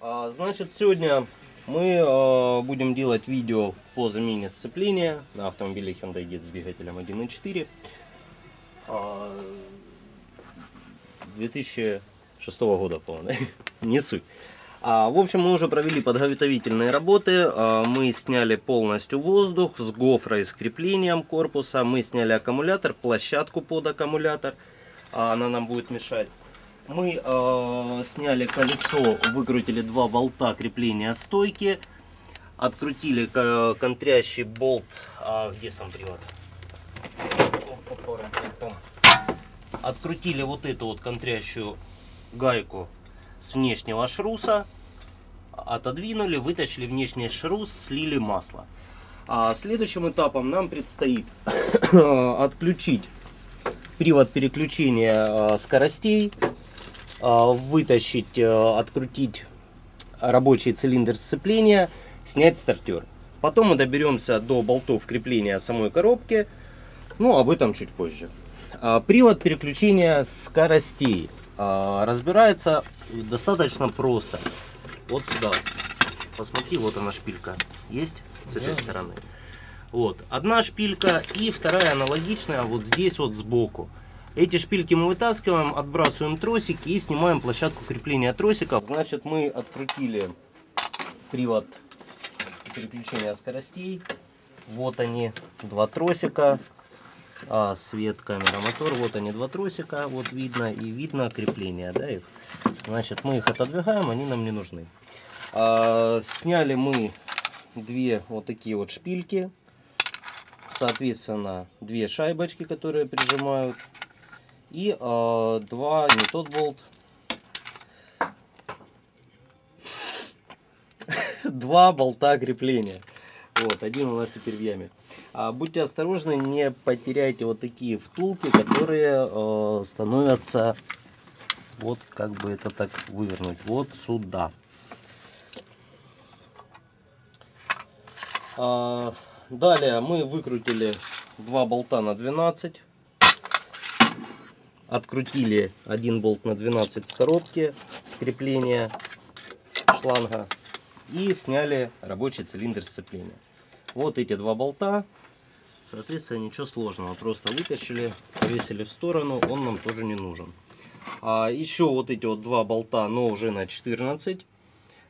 А, Значит, сегодня мы э, будем делать видео по замене сцепления на автомобиле Hyundai Getz с двигателем 1.4 а, 2006 года, по-моему, не суть. А, в общем, мы уже провели подготовительные работы. А, мы сняли полностью воздух с гофрой с креплением корпуса. Мы сняли аккумулятор, площадку под аккумулятор. А, она нам будет мешать. Мы э, сняли колесо, выкрутили два болта крепления стойки. Открутили ко- контрящий болт. А, где сам привод? Открутили вот эту вот контрящую гайку с внешнего шруса. Отодвинули, вытащили внешний шрус, слили масло. А следующим этапом нам предстоит отключить привод переключения э, скоростей, вытащить, э, открутить рабочий цилиндр сцепления, снять стартер. Потом мы доберемся до болтов крепления самой коробки, ну об этом чуть позже. А, Привод переключения скоростей а, разбирается достаточно просто. Вот сюда. Посмотри, вот она шпилька. Есть с этой стороны. Вот, одна шпилька и вторая аналогичная вот здесь вот сбоку. Эти шпильки мы вытаскиваем, отбрасываем тросики и снимаем площадку крепления тросиков. Значит, мы открутили привод переключения скоростей. Вот они, два тросика. А, свет, камера, мотор. Вот они, два тросика. Вот видно. И видно крепление, да, их. Значит, мы их отодвигаем, они нам не нужны. А, сняли мы две вот такие вот шпильки. Соответственно, две шайбочки, которые прижимают. И а, два, не тот болт. Два болта крепления. Вот, один у нас теперь в яме. А, будьте осторожны, не потеряйте вот такие втулки, которые э, становятся, вот как бы это так вывернуть, вот сюда. А, далее мы выкрутили два болта на 12. Открутили один болт на 12 с коробки, с крепления шланга. И сняли рабочий цилиндр сцепления. Вот эти два болта. Соответственно, ничего сложного. Просто вытащили, повесили в сторону. Он нам тоже не нужен. А еще вот эти вот два болта, но уже на 14.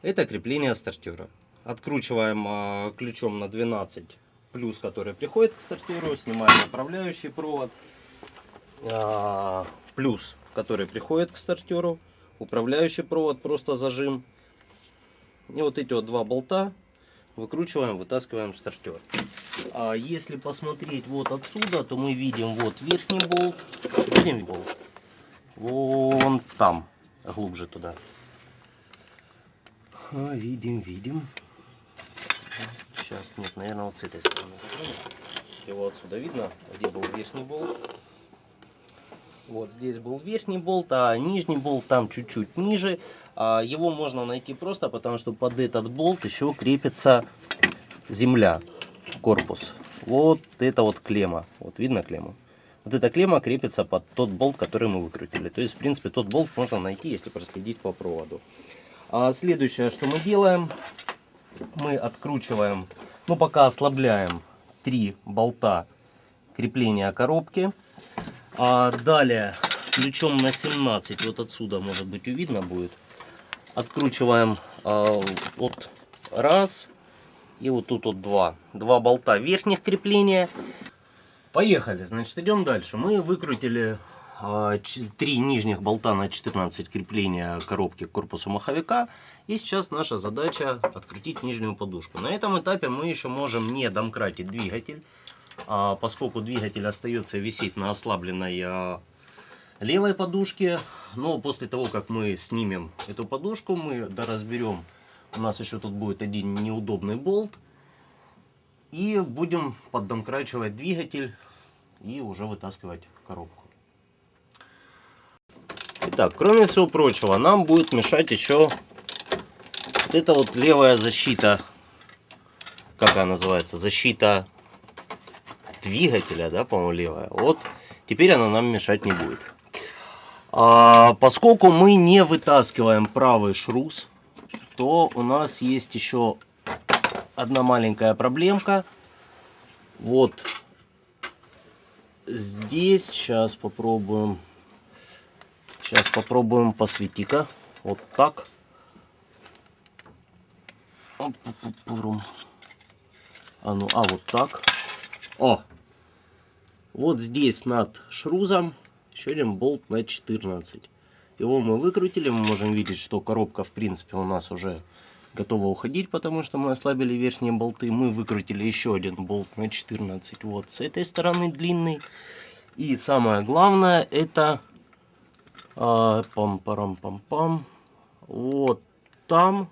Это крепление стартера. Откручиваем а, ключом на 12 плюс, который приходит к стартеру. Снимаем направляющий провод. А, плюс, который приходит к стартеру. Управляющий провод, просто зажим. И вот эти вот два болта выкручиваем, вытаскиваем стартер. А если посмотреть вот отсюда, то мы видим вот верхний болт. Видим болт? Вон там, глубже туда. А, видим, видим. Сейчас, нет, наверное, вот с этой стороны. Его отсюда видно, где был верхний болт. Вот здесь был верхний болт, а нижний болт там чуть-чуть ниже. А его можно найти просто, потому что под этот болт еще крепится земля, корпус. Вот это вот клемма. Вот видно клемму? Вот эта клемма крепится под тот болт, который мы выкрутили. То есть, в принципе, тот болт можно найти, если проследить по проводу. А следующее, что мы делаем, мы откручиваем, ну пока ослабляем три болта крепления коробки. А далее ключом на 17, вот отсюда, может быть, видно будет, откручиваем а, вот раз и вот тут вот два. Два болта верхних крепления. Поехали, значит, идем дальше. Мы выкрутили а, три нижних болта на 14 крепления коробки к корпусу маховика. И сейчас наша задача открутить нижнюю подушку. На этом этапе мы еще можем не домкратить двигатель, поскольку двигатель остается висеть на ослабленной а, левой подушке. Но после того, как мы снимем эту подушку, мы доразберем. У нас еще тут будет один неудобный болт. И будем поддомкрачивать двигатель и уже вытаскивать коробку. Итак, кроме всего прочего, нам будет мешать еще вот эта вот левая защита. Как она называется? Защита двигателя, да, по-моему, левая. Вот теперь она нам мешать не будет. А, поскольку мы не вытаскиваем правый шрус, то у нас есть еще одна маленькая проблемка. Вот здесь сейчас попробуем. Сейчас попробуем посвети-ка. Вот так. А ну, а вот так. О! Вот здесь над шрузом еще один болт на 14. Его мы выкрутили, мы можем видеть, что коробка в принципе у нас уже готова уходить, потому что мы ослабили верхние болты. Мы выкрутили еще один болт на 14 вот с этой стороны длинный. И самое главное это а, пам парам пам пам вот там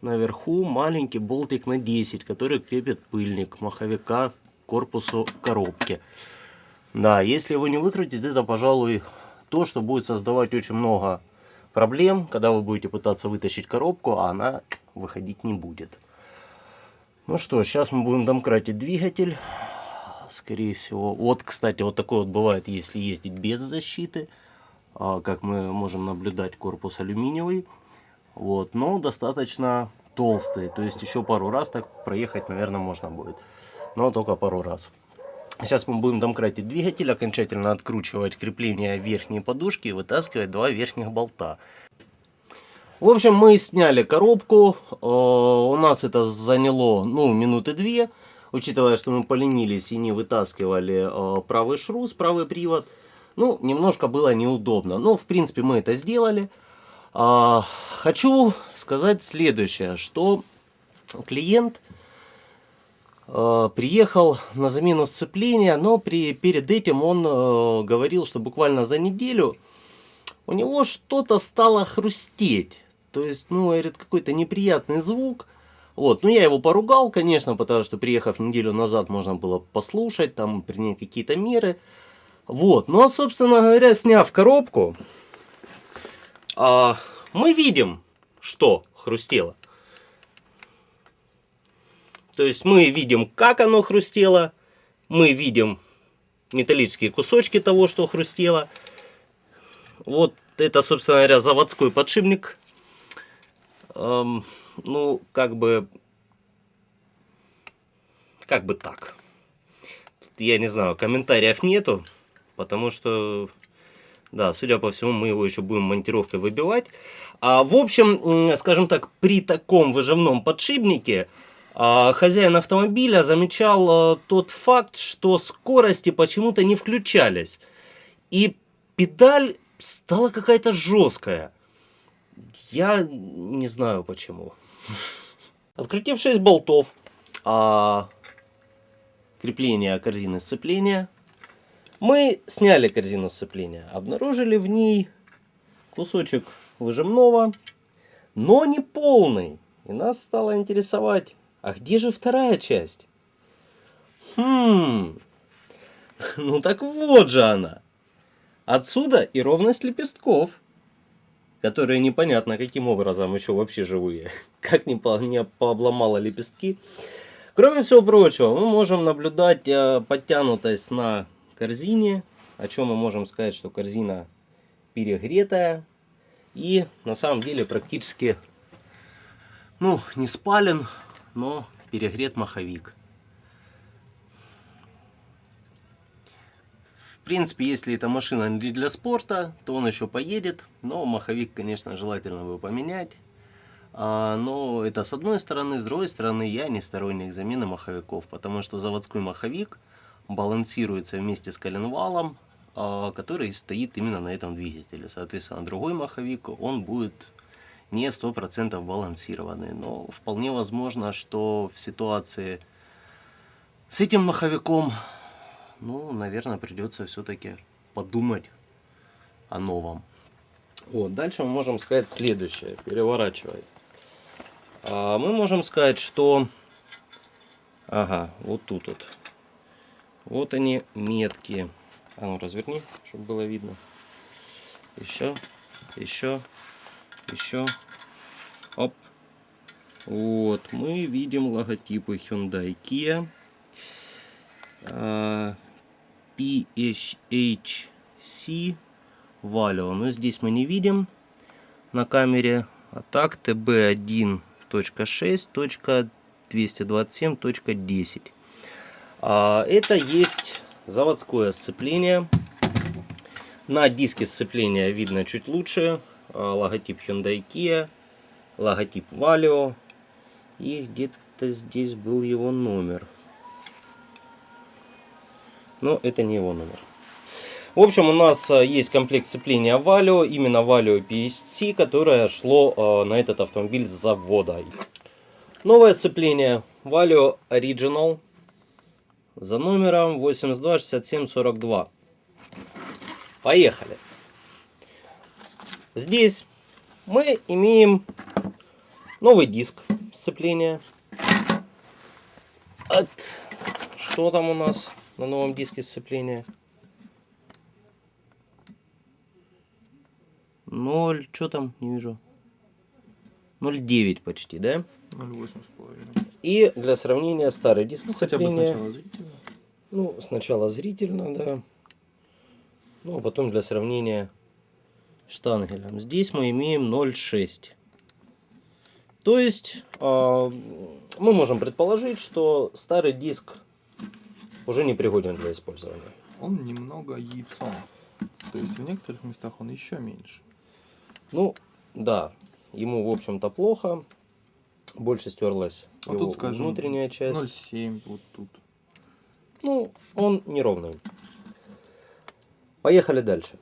наверху маленький болтик на 10, который крепит пыльник маховика корпусу коробки. Да, если его не выкрутить, это, пожалуй, то, что будет создавать очень много проблем, когда вы будете пытаться вытащить коробку, а она выходить не будет. Ну что, сейчас мы будем домкратить двигатель. Скорее всего. Вот, кстати, вот такой вот бывает, если ездить без защиты. А, как мы можем наблюдать, корпус алюминиевый. Вот, но достаточно толстый. То есть еще пару раз так проехать, наверное, можно будет. Но только пару раз. Сейчас мы будем домкратить двигатель, окончательно откручивать крепление верхней подушки и вытаскивать два верхних болта. В общем, мы сняли коробку. Э, у нас это заняло, ну, минуты две. Учитывая, что мы поленились и не вытаскивали э, правый шрус, правый привод. Ну, немножко было неудобно. Но, в принципе, мы это сделали. А, хочу сказать следующее, что клиент приехал на замену сцепления, но при, перед этим он э, говорил, что буквально за неделю у него что-то стало хрустеть. То есть, ну, говорит, какой-то неприятный звук. Вот, ну я его поругал, конечно, потому что приехав неделю назад можно было послушать, там принять какие-то меры. Вот, ну а собственно говоря, сняв коробку, а, мы видим, что хрустело. То есть мы видим, как оно хрустело, мы видим металлические кусочки того, что хрустело. Вот это, собственно говоря, заводской подшипник. Эм, ну, как бы, как бы так. Я не знаю, комментариев нету, потому что да, судя по всему, мы его еще будем монтировкой выбивать. А, в общем, скажем так, при таком выжимном подшипнике хозяин автомобиля замечал а, тот факт, что скорости почему-то не включались. И педаль стала какая-то жесткая. Я не знаю почему. Открутив 6 болтов, а, крепление корзины сцепления, мы сняли корзину сцепления, обнаружили в ней кусочек выжимного, но не полный. И нас стало интересовать, а где же вторая часть? Хм, ну так вот же она. Отсюда и ровность лепестков, которые непонятно каким образом еще вообще живые. Как не, по, не пообломала лепестки. Кроме всего прочего, мы можем наблюдать э, подтянутость на корзине. О чем мы можем сказать, что корзина перегретая. И на самом деле практически, ну, не спален, но перегрет маховик. В принципе, если эта машина не для спорта, то он еще поедет. Но маховик, конечно, желательно бы поменять. А, но это с одной стороны. С другой стороны, я не сторонник замены маховиков. Потому что заводской маховик балансируется вместе с коленвалом, а, который стоит именно на этом двигателе. Соответственно, другой маховик, он будет не 100% балансированный. Но вполне возможно, что в ситуации с этим маховиком, ну, наверное, придется все-таки подумать о новом. Вот, дальше мы можем сказать следующее, переворачивая. А, мы можем сказать, что... Ага, вот тут вот вот они метки. А ну разверни, чтобы было видно. Еще, еще, еще. Оп. Вот, мы видим логотипы Hyundai Kia. А, PHC Valio. Но здесь мы не видим на камере. А так TB1.6.227.10. А, это есть заводское сцепление. На диске сцепления видно чуть лучше. Логотип Hyundai Kia, логотип Valio. И где-то здесь был его номер. Но это не его номер. В общем, у нас а, есть комплект сцепления Valio, именно Valio PSC, которое шло на этот автомобиль с завода. Новое сцепление Valio Original за номером 826742. Поехали. Здесь мы имеем новый диск сцепления. От... Что там у нас на новом диске сцепления? 0, что там, не вижу. 0,9 почти, да? 0,8 с половиной. И для сравнения старый диск Ну, хотя бы сцепления. сначала зрительно. Ну, сначала зрительно, да. Ну, а потом для сравнения штангелем. Здесь мы имеем 0,6. То есть, а, мы можем предположить, что старый диск уже не пригоден для использования. Он немного яйцом. То есть в некоторых местах он еще меньше. Ну, да, ему, в общем-то, плохо. Больше стерлась А его тут, скажем, внутренняя часть. 0,7 вот тут. Ну, он неровный. Поехали дальше.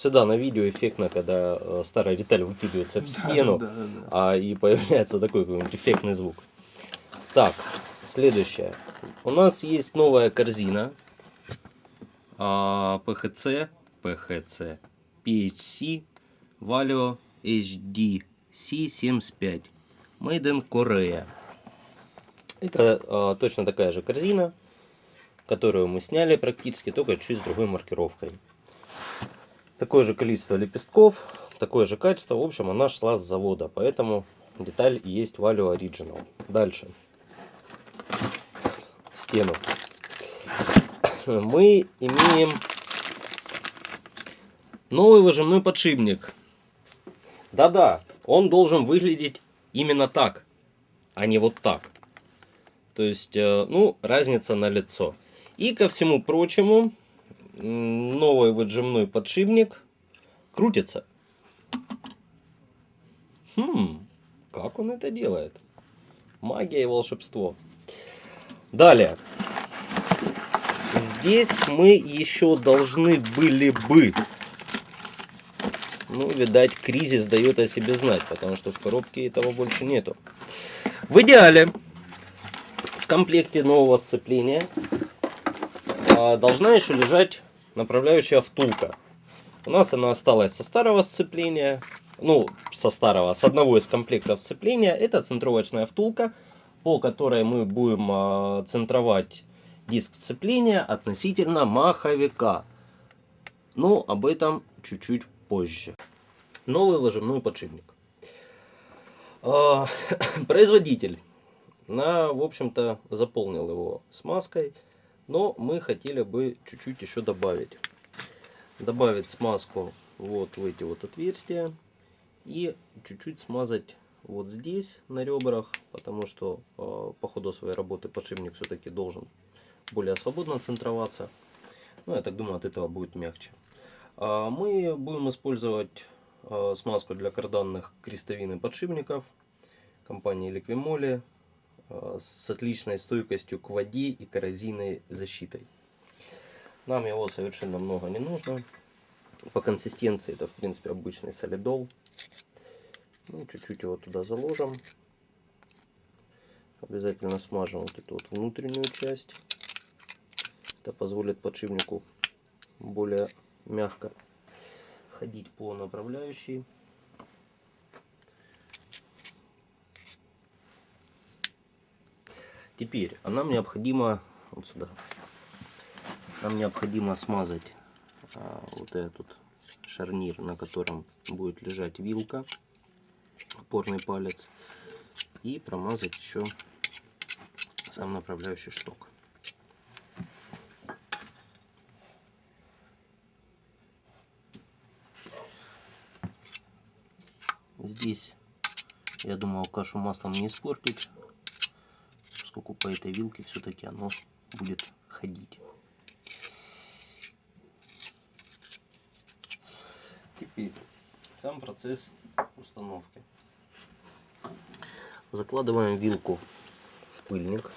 Всегда на видео эффектно, когда э, старая деталь выкидывается в стену, Да, да, да. а и появляется такой какой-нибудь эффектный звук. Так, следующее. У нас есть новая корзина. а, PHC, PHC, PHC, Valio HD C75. Made in Korea. Это а, точно такая же корзина, которую мы сняли практически, только чуть с другой маркировкой. Такое же количество лепестков, такое же качество. В общем, она шла с завода, поэтому деталь есть Valio Original. Дальше. Стену. Мы имеем новый выжимной подшипник. Да-да, он должен выглядеть именно так, а не вот так. То есть, э, ну, разница на лицо. И ко всему прочему, новый выжимной подшипник крутится. Хм, как он это делает? Магия и волшебство. Далее. Здесь мы еще должны были бы ну, видать, кризис дает о себе знать, потому что в коробке этого больше нету. В идеале, в комплекте нового сцепления должна еще лежать направляющая втулка. У нас она осталась со старого сцепления, ну, со старого, с одного из комплектов сцепления. Это центровочная втулка, по которой мы будем а, центровать диск сцепления относительно маховика. Но об этом чуть-чуть позже. Новый выжимной подшипник. А, Производитель, на, в общем-то, заполнил его смазкой, но мы хотели бы чуть-чуть еще добавить. Добавить смазку вот в эти вот отверстия и чуть-чуть смазать вот здесь на ребрах, потому что э, по ходу своей работы подшипник все-таки должен более свободно центроваться. Ну, я так думаю, от этого будет мягче. А Мы будем использовать а, смазку для карданных крестовин подшипников компании Liquimoli а, с отличной стойкостью к воде и коррозийной защитой. Нам его совершенно много не нужно. По консистенции это в принципе обычный солидол. Ну, чуть-чуть его туда заложим. Обязательно смажем вот эту вот внутреннюю часть. Это позволит подшипнику более мягко ходить по направляющей. Теперь, а нам необходимо, вот сюда, нам необходимо смазать а, вот этот шарнир, на котором будет лежать вилка, опорный палец, и промазать еще сам направляющий шток. Здесь, я думал, кашу маслом не испортить, поскольку по этой вилке все-таки оно будет ходить. Теперь сам процесс установки. Закладываем вилку в пыльник.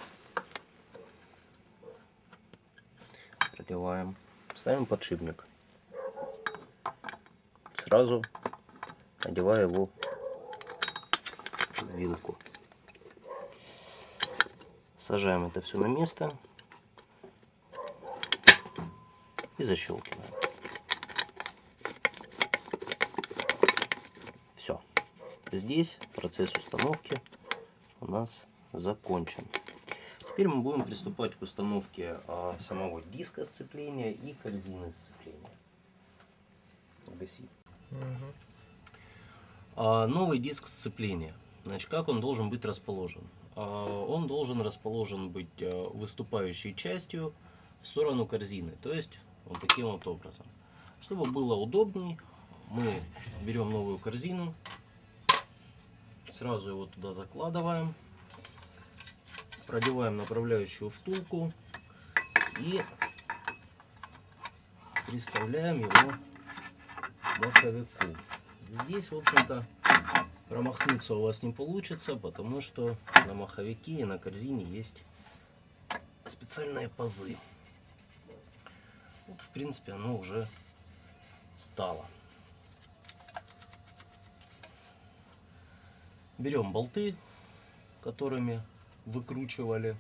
Проливаем. Ставим подшипник. Сразу одеваю его в вилку. Сажаем это все на место и защелкиваем. Все. Здесь процесс установки у нас закончен. Теперь мы будем приступать к установке а, самого диска сцепления и корзины сцепления. Гаси. А, новый диск сцепления. Значит, как он должен быть расположен? А, он должен расположен быть а, выступающей частью в сторону корзины. То есть вот таким вот образом. Чтобы было удобней, мы берем новую корзину, сразу его туда закладываем, продеваем направляющую втулку и приставляем его маховику. Здесь, в общем-то, промахнуться у вас не получится, потому что на маховике и на корзине есть специальные пазы. Вот, в принципе, оно уже стало. Берем болты, которыми выкручивали,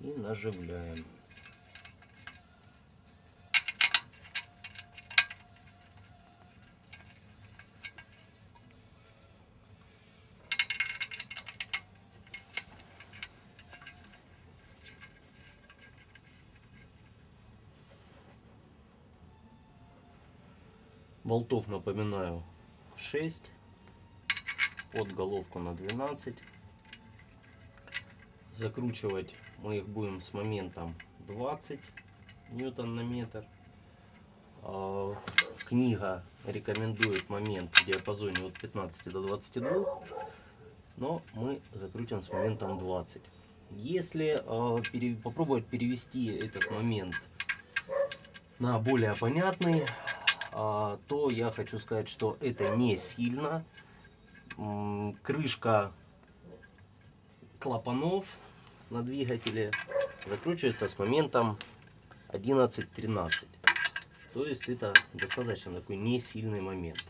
и наживляем. Болтов, напоминаю, 6. Под головку на 12. Закручивать мы их будем с моментом 20 ньютон на метр. А, Книга рекомендует момент в диапазоне от 15 до 22, но мы закрутим с моментом 20. Если пере- попробовать перевести этот момент на более понятный, а, то я хочу сказать, что это не сильно. Крышка клапанов на двигателе закручивается с моментом 11-13. То есть это достаточно такой не сильный момент.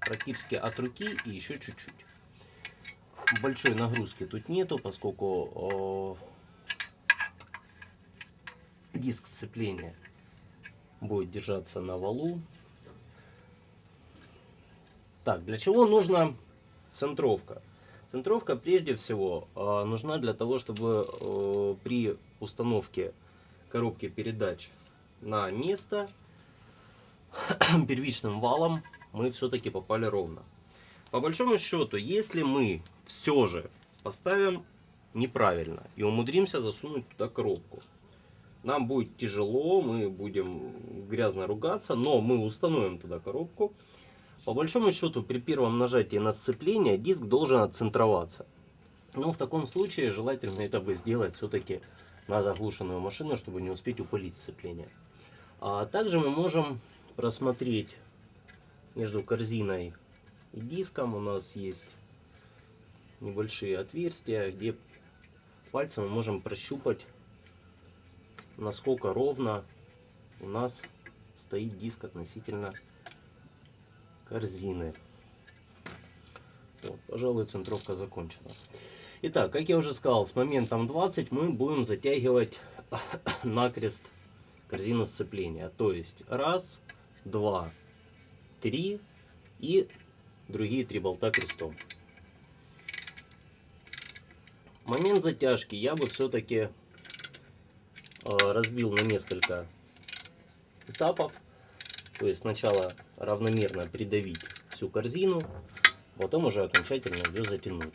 Практически от руки и еще чуть-чуть. Большой нагрузки тут нету, поскольку э, диск сцепления будет держаться на валу. Так, для чего нужна центровка? Центровка прежде всего э, нужна для того, чтобы э, при установке коробки передач на место первичным валом мы все-таки попали ровно. По большому счету, если мы все же поставим неправильно и умудримся засунуть туда коробку, нам будет тяжело, мы будем грязно ругаться, но мы установим туда коробку. По большому счету, при первом нажатии на сцепление диск должен отцентроваться. Но в таком случае желательно это бы сделать все-таки на заглушенную машину, чтобы не успеть упылить сцепление. А также мы можем просмотреть между корзиной и диском. У нас есть небольшие отверстия, где пальцем мы можем прощупать, насколько ровно у нас стоит диск относительно корзины. Вот, пожалуй, центровка закончена. Итак, как я уже сказал, с моментом 20 мы будем затягивать накрест корзину сцепления. То есть раз, два, три и другие три болта крестом. Момент затяжки я бы все-таки разбил на несколько этапов. То есть сначала равномерно придавить всю корзину, потом уже окончательно ее затянуть.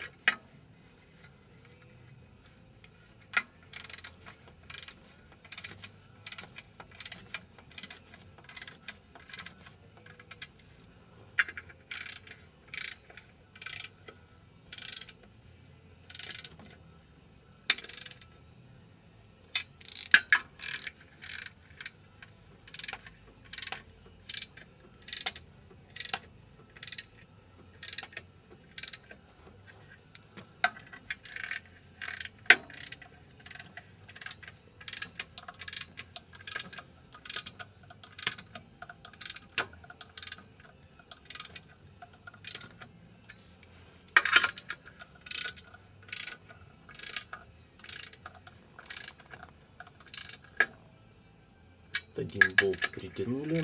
Один болт притянули.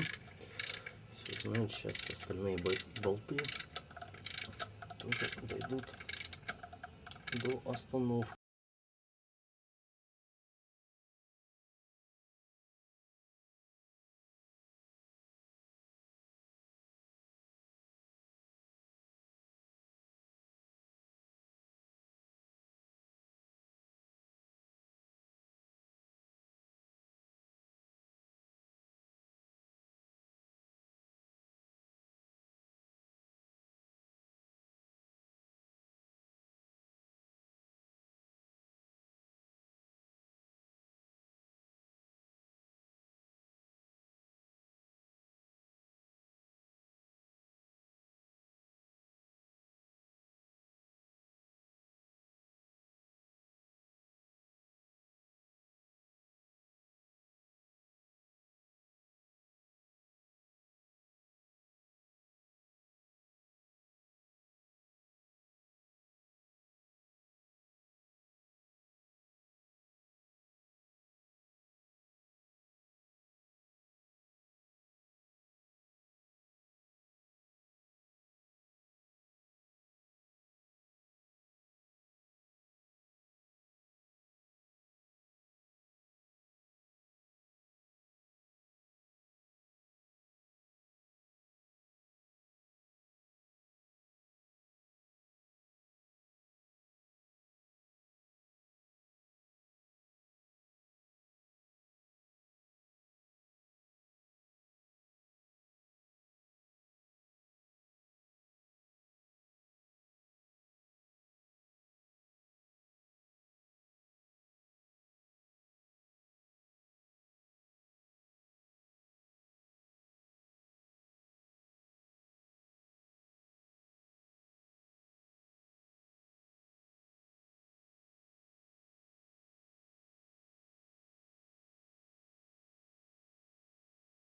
Все, значит, сейчас остальные бол- болты тоже дойдут до остановки.